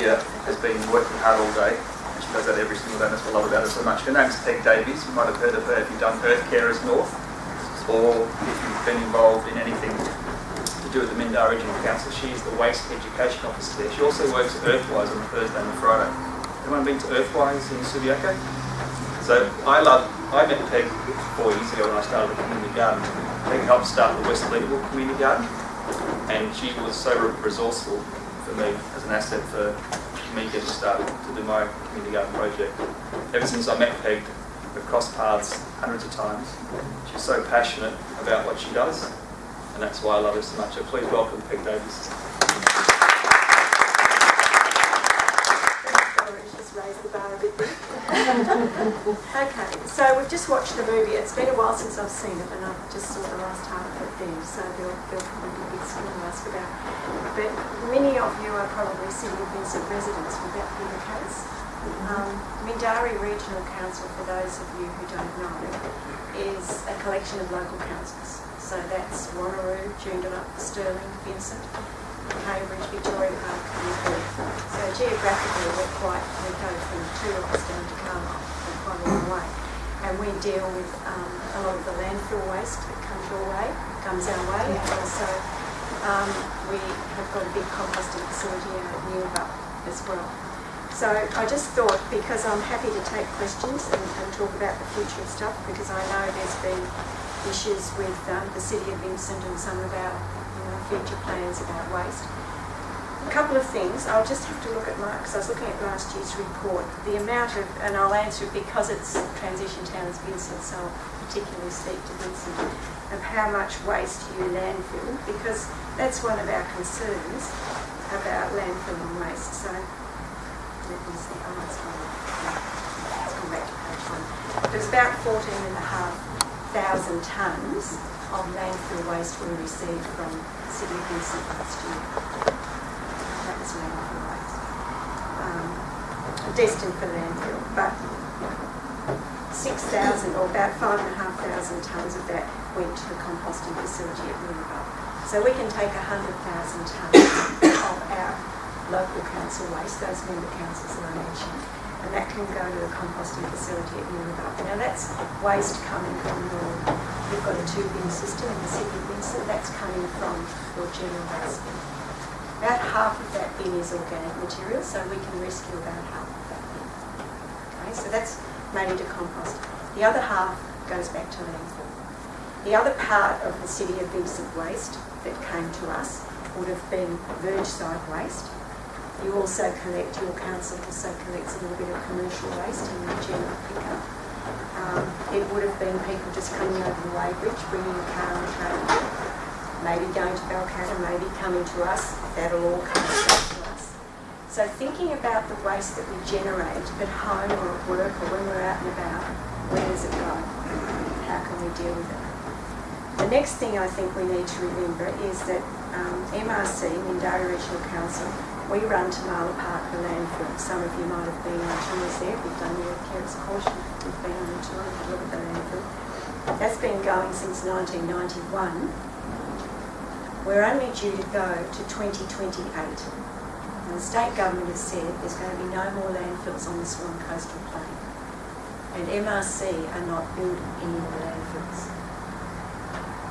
here has been working hard all day. She does that every single day, that's what I love about her so much. Her name's Peg Davies. You might have heard of her if you've done Earth Carers North, or if you've been involved in anything to do with the Mindarie Regional Council. She's the Waste Education Officer there. She also works at Earthwise on Thursday and Friday. Anyone been to Earthwise in Subiaco? So I love, I met Peg four years ago when I started the community garden. Peg helped start the West Leederville Community Garden and she was so resourceful for me as an asset for me getting started to do my community garden project. Ever since I met Peg, we've crossed paths hundreds of times. She's so passionate about what she does, and that's why I love her so much. So please welcome Peg Davies. okay, so we've just watched the movie. It's been a while since I've seen it, and I've just saw the last half of it then, so there'll, there'll probably be bits to ask about. But many of you are probably City of Vincent residents. Would that be the case? Um, Mindarie Regional Council, for those of you who don't know, is a collection of local councils. So that's Wanneroo, Joondalup, Stirling, Vincent, Cambridge, Victoria Park and Perth. So geographically we're quite, we go from Two Rocks down to And we deal with um, a lot of the landfill waste that comes your way, comes our way, and also um, we have got a big composting facility out at Neerabup as well. So I just thought, because I'm happy to take questions and, and talk about the future of stuff, because I know there's been issues with um, the City of Vincent and some of our future plans about waste. A couple of things, I'll just have to look at my, because I was looking at last year's report, the amount of, and I'll answer it because it's transition town as Vincent, so I'll particularly speak to Vincent, of how much waste you landfill, because that's one of our concerns about landfill and waste. So, let me see, oh, it's fine. Let's come back to page one. There's about 14 and a half thousand tonnes of landfill waste we received from City of Vincent last year. Was landfill waste. Um, destined for landfill, but 6,000 or about 5,500 tonnes of that went to the composting facility at Mooloolaba. So we can take 100,000 tonnes of our local council waste, those member councils that I mentioned, and that can go to the composting facility at Mooloolaba. Now that's waste coming from your, you've got a two-bin system in the city of that's coming from your general waste bin. About half of that bin is organic material, so we can rescue about half of that bin. Okay, so that's made into compost. The other half goes back to landfill. The other part of the City of Vincent waste that came to us would have been verge side waste. You also collect, your council also collects a little bit of commercial waste in the general pickup. Um, it would have been people just coming over the weighbridge, bringing a car and trailer, maybe going to Balcatta, maybe coming to us. That'll all come back to us. So thinking about the waste that we generate at home or at work or when we're out and about, where does it go? How can we deal with it? The next thing I think we need to remember is that um, MRC, Mindarie Regional Council, we run Tamala Park, the landfill. Some of you might have been on tours there. We've done the Cares course. We've been on a look at the landfill. That's been going since 1991. We're only due to go to 2028. And the state government has said there's going to be no more landfills on the Swan Coastal Plain. And MRC are not building any more landfills.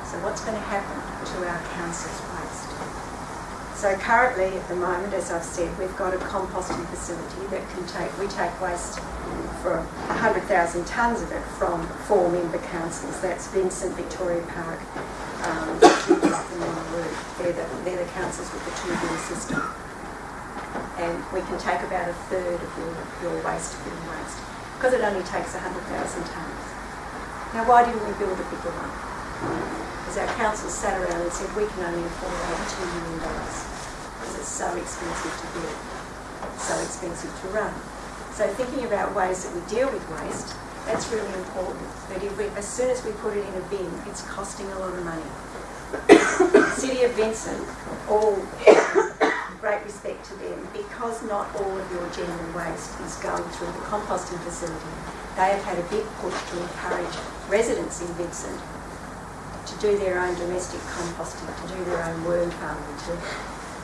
So what's going to happen to our council's waste? So currently, at the moment, as I've said, we've got a composting facility that can take, we take waste for 100,000 tonnes of it from four member councils. That's Vincent, Victoria Park, um, they're the, they're the councils with the two-bin system. And we can take about a third of your, your waste bin waste because it only takes 100,000 tonnes. Now, why didn't we build a bigger one? Because our council sat around and said we can only afford over $2 million because it's so expensive to build, so expensive to run. So thinking about ways that we deal with waste, that's really important. That if we, as soon as we put it in a bin, it's costing a lot of money. Of Vincent, all great respect to them, because not all of your general waste is going through the composting facility, they have had a big push to encourage residents in Vincent to do their own domestic composting, to do their own worm farming, to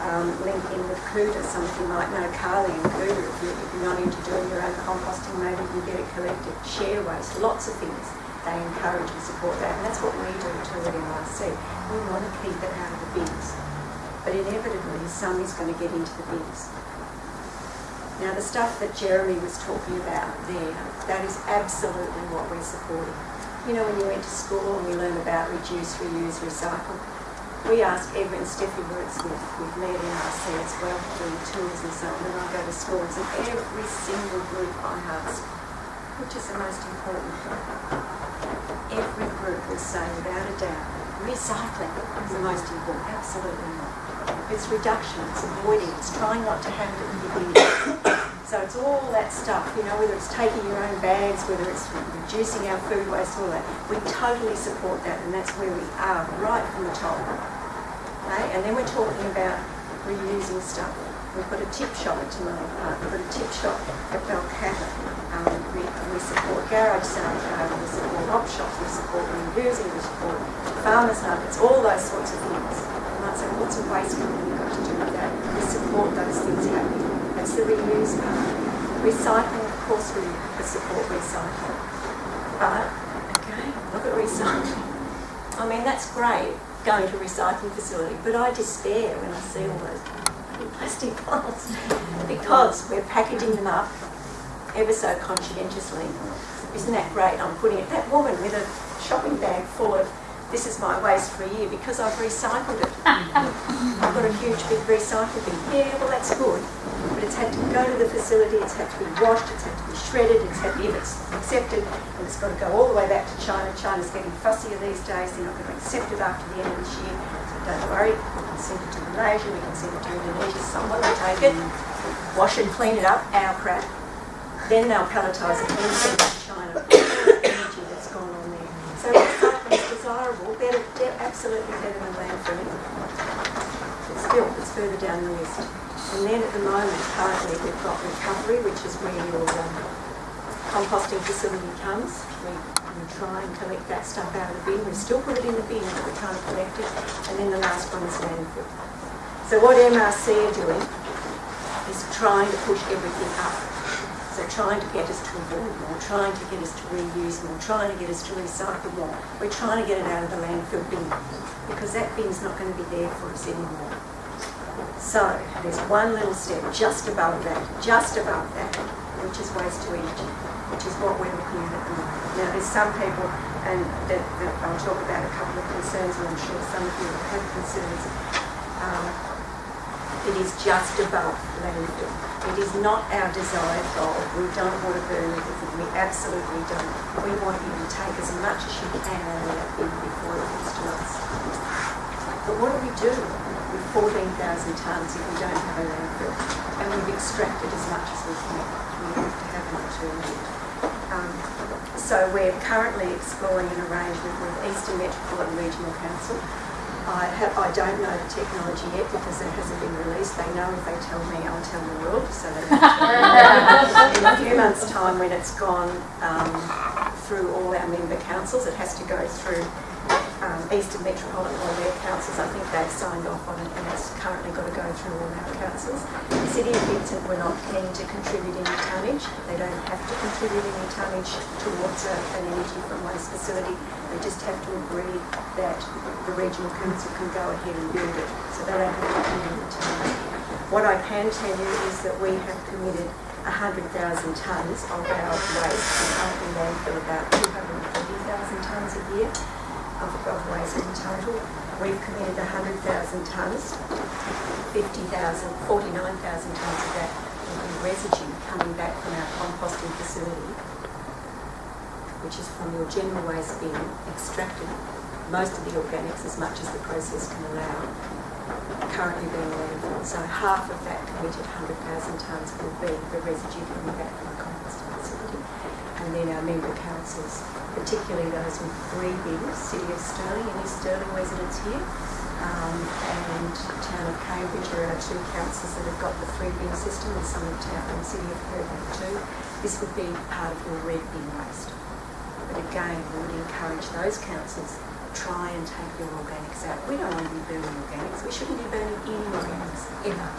um, link in with Cuda. Some of you might Carly and Cuda. If you're, if you're not into doing your own composting, maybe you get it collected. Share waste, lots of things. They encourage and support that, and that's what we do too at MRC. We want to keep it out of the bins, but inevitably some is going to get into the bins. Now the stuff that Jeremy was talking about there, that is absolutely what we're supporting. You know, when you went to school and we learn about reduce, reuse, recycle, we ask every, and Steffi works with, with me at MRC as well, doing tours and so on, and I go to schools, and every single group I ask, which is the most important thing, every group will say without a doubt, recycling is the most important. Absolutely not. It's reduction, it's avoiding, it's trying not to have it in your bin. So it's all that stuff, you know, whether it's taking your own bags, whether it's reducing our food waste, all that. We totally support that, and that's where we are, right from the top. Okay? And then we're talking about reusing stuff. We've got a tip shop at Tamala Park, we've got a tip shop at Balcatta. Um, we, we support garage sales, uh, we support op shops, we support reusing, we support farmers markets, all those sorts of things. You might say, what's a waste company got to do with that? We support those things happening. That's the reuse part. Recycling, of course, we support recycling. But, again, look at recycling. I mean, that's great, going to a recycling facility, but I despair when I see all those plastic bottles because we're packaging them up ever so conscientiously. Isn't that great? I'm putting it, that woman with a shopping bag full of, this is my waste for a year because I've recycled it. I've got a huge big recycle bin. Yeah, well that's good, but it's had to go to the facility, it's had to be washed, it's had to be shredded, it's had to be accepted, and it's got to go all the way back to China. China's getting fussier these days, they're not going to accept it after the end of this year. So don't worry, can send it to Malaysia, we can send it to Indonesia, someone will take it, wash and clean it up, our crap. Then they'll palletise it and send it to China. Energy that's gone on there. So is desirable, better, absolutely better than landfilling. But still, it's further down the list. And then at the moment, currently, we've got recovery, which is where your um, composting facility comes. We, we try and collect that stuff out of the bin. We still put it in the bin, but we can't collect it. And then the last one is landfill. So what MRC are doing is trying to push everything up. So trying to get us to avoid more, trying to get us to reuse more, trying to get us to recycle more. We're trying to get it out of the landfill bin because that bin's not going to be there for us anymore. So there's one little step just above that, just above that, which is waste to energy, is what we're looking at. Now there's some people, and that, that I'll talk about a couple of concerns, and I'm sure some of you have concerns. Um, it is just above landfill. It is not our desired goal. We don't want to burn everything. We absolutely don't. We want you to take as much as you can out of that bin before it gets to us. But what do we do with 14,000 tonnes if we don't have a landfill? And we've extracted as much as we can. We have to have an alternative. Um, so we're currently exploring an arrangement with Eastern Metropolitan Regional Council I, have, I don't know the technology yet because it hasn't been released. They know if they tell me, I'll tell the world. So they in a few months' time, when it's gone um, through all our member councils, it has to go through Eastern Metropolitan or their councils. I think they've signed off on it and it's currently got to go through all our councils. The City of Vincent were not keen to contribute any tonnage. They don't have to contribute any tonnage towards a, an energy from waste facility. They just have to agree that the regional council can go ahead and build it. So they don't have to commit any tonnage. What I can tell you is that we have committed 100,000 tonnes of our waste. We currently landfill about 240,000 tonnes a year of, waste in total. We've committed 100,000 tonnes, 50,000, 49,000 tonnes of that will be residue coming back from our composting facility, which is from your general waste bin, extracted most of the organics as much as the process can allow, currently being landfilled. So half of that committed 100,000 tonnes will be the residue coming back from the composting. And then our member councils, particularly those with three bins, City of Stirling, any Stirling residents here, um, and Town of Cambridge are our two councils that have got the three bin system, and some of Town and City of Perth too. This would be part of your red bin waste. But again, we would encourage those councils to try and take your organics out. We don't want to be burning organics. We shouldn't be burning any organics ever.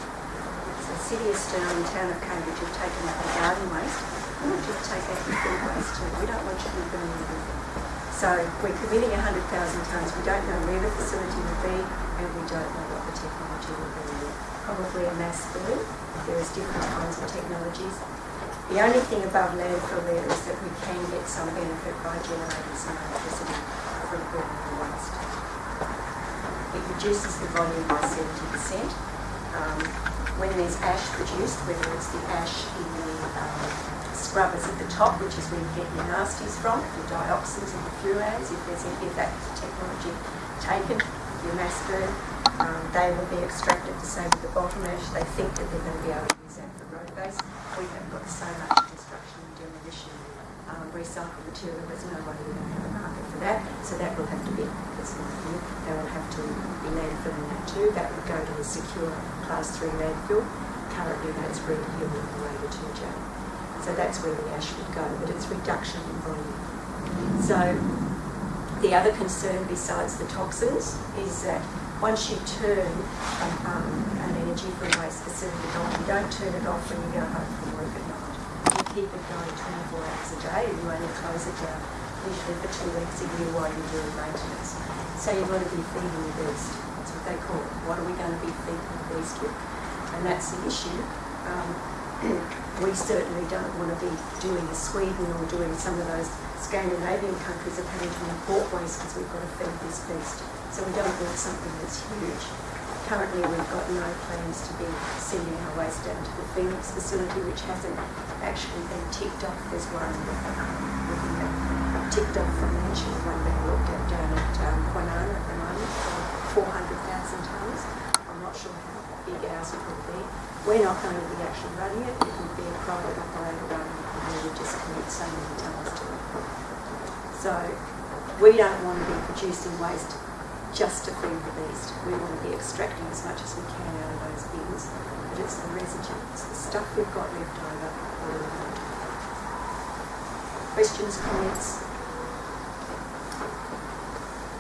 So City of Stirling, Town of Cambridge have taken out the garden waste. We you to take out your food waste too. We don't want you to be burning everything. So we're committing 100,000 tonnes. We don't know where the facility will be and we don't know what the technology will be. Probably a mass burn. There is different kinds of technologies. The only thing above landfill there is that we can get some benefit by generating some electricity from burning the waste. It reduces the volume by 70%. Um, when there's ash produced, whether it's the ash in the um, scrubbers at the top, which is where you get your nasties from, the dioxins and the fluorines, if there's any of that technology taken, your mass burn, um, they will be extracted the same save the bottom ash. They think that they're going to be able to use that for road base. We have got so much construction and demolition um, recycled material, there's no way we're going to have a market for that. So that will have to be, not new, they will have to be landfilling that too. That would go to a secure class three landfill. Currently that's Hill and the way to. So that's where the ash would go, but it's reduction in volume. So the other concern besides the toxins is that once you turn um, um, an energy from waste facility on, you don't turn it off when you go home from work at night. You keep it going 24 hours a day and you only close it down usually for two weeks a year while you're doing maintenance. So you've got to be feeding the beast. That's what they call it. What are we going to be feeding the beast with? And that's the issue. Um, we certainly don't want to be doing Sweden or doing some of those Scandinavian countries of having to import waste because we've got to feed this beast. So we don't want something that's huge. Currently we've got no plans to be sending our waste down to the Phoenix facility, which hasn't actually been ticked off. There's one looking at ticked off financially, one being looked at down at um, Kwinana at the moment for 400,000 tonnes. I'm not sure how will be. We're not going to be actually running it. It would be a private operator running it and we would just commit so many tonnes to it. So we don't want to be producing waste just to feed the beast. We want to be extracting as much as we can out of those bins, but it's the residue, it's the stuff we've got left over. Questions, comments?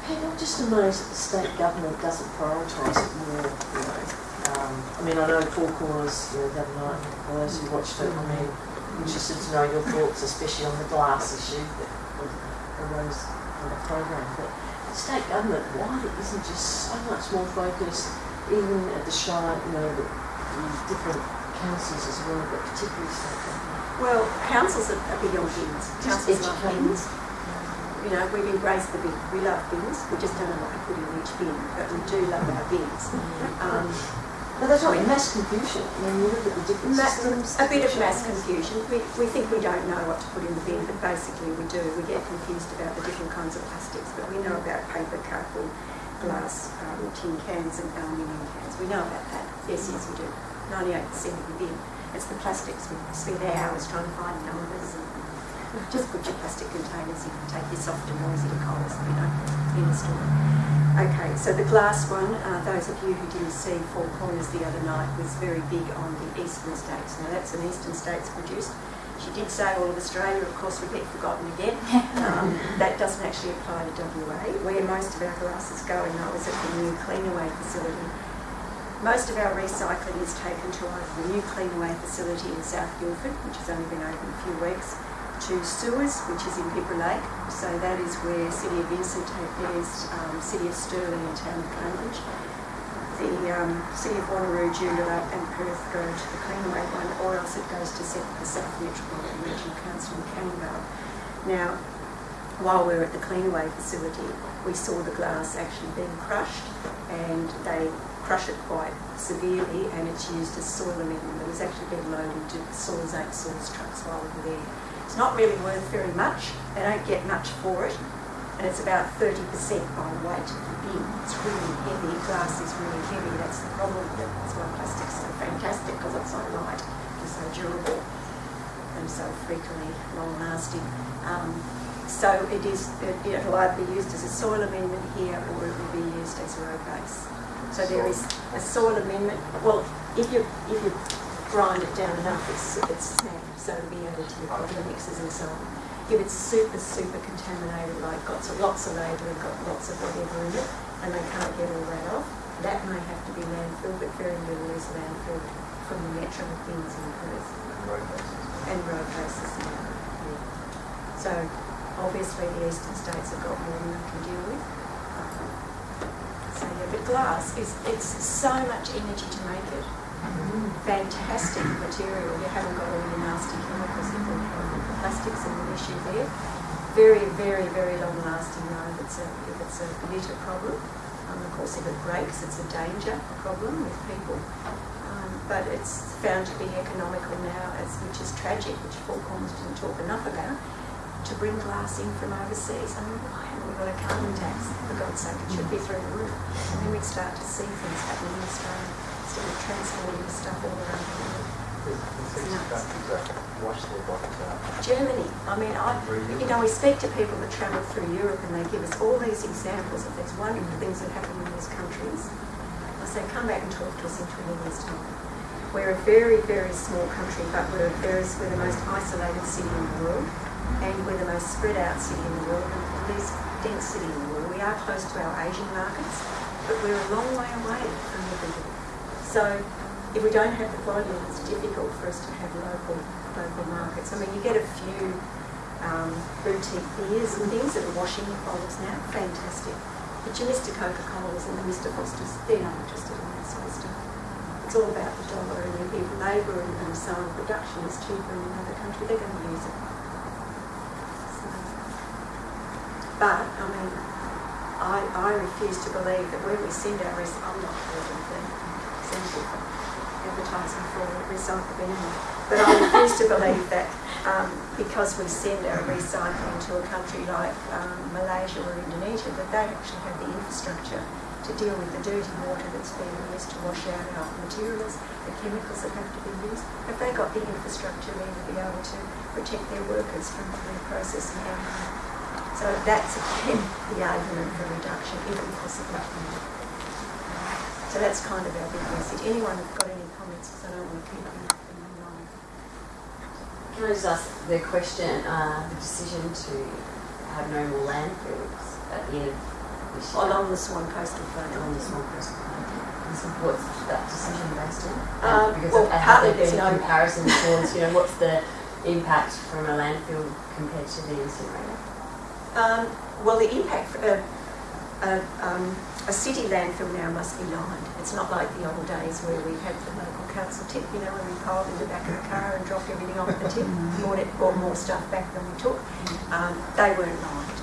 Pete, I'm just amazed that the state government doesn't prioritise it more, you know. Um, I mean, I know Four Corners, you know, the other night, for those who watched it, I mean, interested to know your thoughts, especially on the glass issue that arose in the program. But the state government, why it isn't just so much more focused, even at the Shire, you know, the, the different councils as well, but particularly state government. Well, councils are, are big on bins. Councils love bins. You know, we've embraced the bin. We love bins. We just don't know what to put in each bin, but we do love our bins. Um, But there's like mass confusion. I mean, you look at the different Ma- systems. a bit of mass confusion. We, we think we don't know what to put in the bin, but basically we do. We get confused about the different kinds of plastics, but we know about paper, cardboard, glass, um, tin cans and aluminium cans. We know about that. Yes, yes, we do. 98% of the bin. It's the plastics. We spend hours trying to find numbers and just put your plastic containers, you can take your soft and noisy to Coles, you know, in the store. Okay, so the glass one, uh, those of you who didn't see Four Corners the other night, was very big on the eastern states. Now that's an eastern states produced. She did say all of Australia, of course we get forgotten again. Um, that doesn't actually apply to WA. Where most of our glass is going, that was at the new Cleanaway facility. Most of our recycling is taken to either the new Cleanaway facility in South Guildford, which has only been open a few weeks, to Suez, which is in Bibra Lake. So that is where City of Vincent theirs, um, City of Stirling and Town of Cambridge. The um, City of Wanneroo, Joondalup and Perth go to the Cleanaway one, or else it goes to the South Metropolitan Regional Council in Canning Now, while we were at the Cleanaway facility, we saw the glass actually being crushed and they crush it quite severely and it's used as soil amendment. It was actually being loaded into soils eight soils trucks while we were there. It's not really worth very much. They don't get much for it and it's about 30% by weight of the bin. It's really heavy. Glass is really heavy. That's the problem with it. That's why plastic's so fantastic because it's so light and so durable and so frequently long lasting. Um, so it is, it, it'll either be used as a soil amendment here or it will be used as a road base. So there is a soil amendment, well, if you, if you grind it down enough, it's, it's sand, so it'll be added to your bottom mixes and so on. if it's super, super contaminated, like got lots of labour and got lots of whatever in it, and they can't get all that off, that may have to be landfill, but very little is landfill from the metro bins in Perth and road and yeah. So obviously the eastern states have got more than they can deal with. Um, So yeah, but glass is, it's so much energy to make it. Fantastic material, you haven't got all your nasty chemicals in the plastics and the issue there. Very, very, very long lasting though if it's a, if it's a litter problem. Um, of course if it breaks, it's a danger problem with people. Um, but it's found to be economical now, as, which is tragic, which Collins didn't talk enough about, to bring glass in from overseas. I mean, why haven't we got a carbon tax? For God's sake, it should be through the roof. And then we'd start to see things happening in Australia instead of transporting stuff all around the world. Wash their bottles out. Germany, I mean, I, you know, we speak to people that travel through Europe and they give us all these examples of these wonderful things that happen in these countries. I say, come back and talk to us in 20 years' time. We're a very, very small country, but we're, very, we're the most isolated city in the world, and we're the most spread out city in the world, and the least dense city in the world. We are close to our Asian markets, but we're a long way away from everybody. So if we don't have the volume, it's difficult for us to have local local markets. I mean, you get a few um, boutique beers and things that are washing your bottles now, fantastic. But your Mr. Coca-Colas and the Mr. Fosters, they're not interested in that sort of stuff. It's all about the dollar and if labour and, and so on, production is cheaper in another country, they're going to use it. But, I mean, I, I refuse to believe that when we send our rest, I'm not calling for essentially for advertising for recycle anyway, but I refuse to believe that um, because we send our recycling to a country like um, Malaysia or Indonesia, that they actually have the infrastructure to deal with the dirty water that's being used to wash out our materials, the chemicals that have to be used. Have they got the infrastructure there to be able to protect their workers from reprocessing alcohol? So that's again the argument for reduction, even possible. So that's kind of our big message. Anyone got any comments? Because I don't want to keep them them long. Can I just ask the question, uh, the decision to have no more landfills at the end of this year? Along the Swan Coastal Plain. On the Swan coastal plain. What's that decision based on? Um, because well, have partly there there's been no- comparison towards, you know, what's the impact from a landfill compared to the incinerator? Um, well, the impact, uh, uh, um, a city landfill now must be lined. It's not like the old days where we had the local council tip, you know, when we piled in the back of the car and dropped everything off the tip, brought it, brought more stuff back than we took. Um, they weren't lined.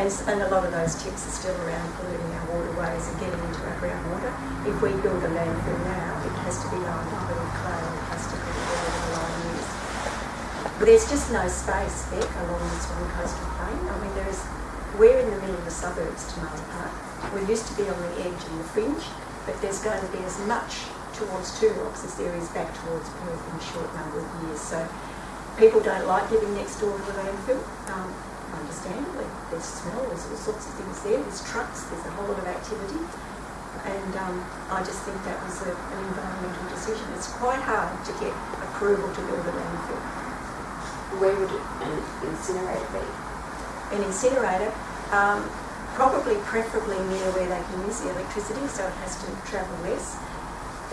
And, and a lot of those tips are still around polluting our waterways and getting into our groundwater. If we build a landfill now, it has to be lined either with clay or plastic or whatever the line is. But there's just no space, Beck, along this Swan Coastal Plain. I mean, there is, we're in the middle of the suburbs, Tamala Park. We used to be on the edge and the fringe, but there's going to be as much towards Two Rocks as there is back towards Perth in a short number of years. So people don't like living next door to the landfill, um, understandably. There's smell, there's all sorts of things there, there's trucks, there's a whole lot of activity. And um, I just think that was a, an environmental decision. It's quite hard to get approval to build a landfill. Where would an incinerator be? An incinerator, um, probably preferably near where they can use the electricity, so it has to travel less.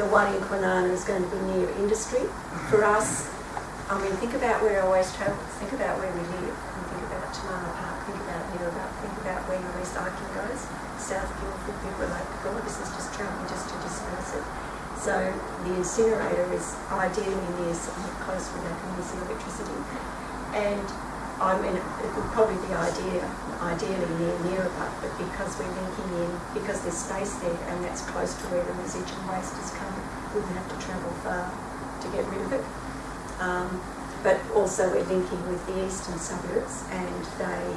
The one in Kwinana is going to be near industry. For us, I mean, think about where our waste travels, think about where we live, and think about Tamala Park, think about Neerabup, think about where your recycling goes. South Guildford, people are like, God, this is just travelling just to disperse it. So the incinerator is ideally near somewhere close where they can use the electricity. And I mean, it would probably be idea, ideally near Neerabup, but because we're linking in, because there's space there and that's close to where the residual waste is coming, we wouldn't have to travel far to get rid of it. Um, but also we're linking with the eastern suburbs and they,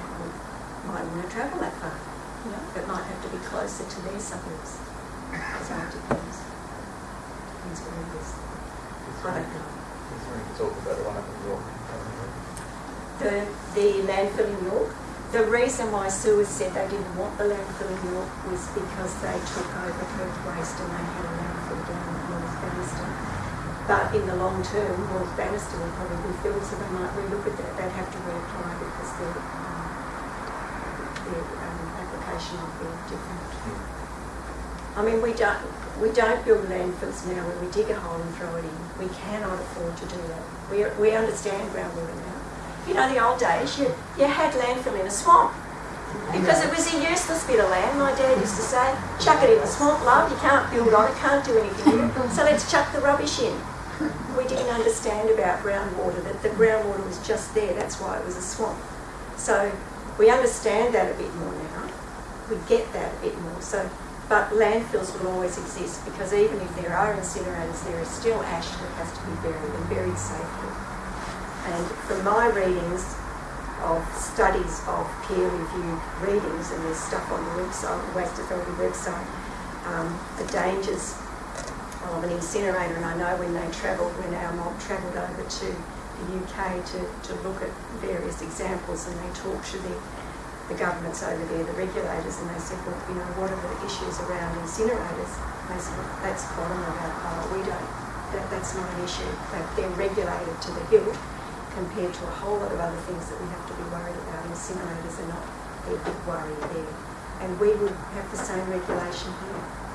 they would- might want to travel that far. You know, it might have to be closer to their suburbs. So it depends. Depends where it is. I don't know. Is there any talk about the one up in York? The, the landfill in York. The reason why Suez said they didn't want the landfill in York was because they took over Perth Waste and they had a landfill down at North Bannister. But in the long term, North Bannister will probably be filled, so they might relook at that. They'd have to reapply because their, um, their um, application would be different. I mean, we don't, we don't build landfills now where we dig a hole and throw it in. We cannot afford to do that. We, we understand groundwater now. You know, the old days, you, you had landfill in a swamp. Because it was a useless bit of land, my dad used to say, chuck it in the swamp, love, you can't build on it, can't do anything with it, so let's chuck the rubbish in. We didn't understand about groundwater, that the groundwater was just there, that's why it was a swamp. So we understand that a bit more now, we get that a bit more, so, but landfills will always exist, because even if there are incinerators, there is still ash that has to be buried and buried safely. And from my readings, of studies of peer-reviewed readings, and there's stuff on the website, the Waste Authority website, um, the dangers of an incinerator. And I know when they travelled, when our mob travelled over to the UK to, to look at various examples, and they talked to the, the governments over there, the regulators, and they said, well, you know, what are the issues around incinerators? They said, well, that's bottom of. We don't, that, that's not an issue. They, they're regulated to the hilt compared to a whole lot of other things that we have to be worried about. Incinerators are not a big worry there. And we would have the same regulation here.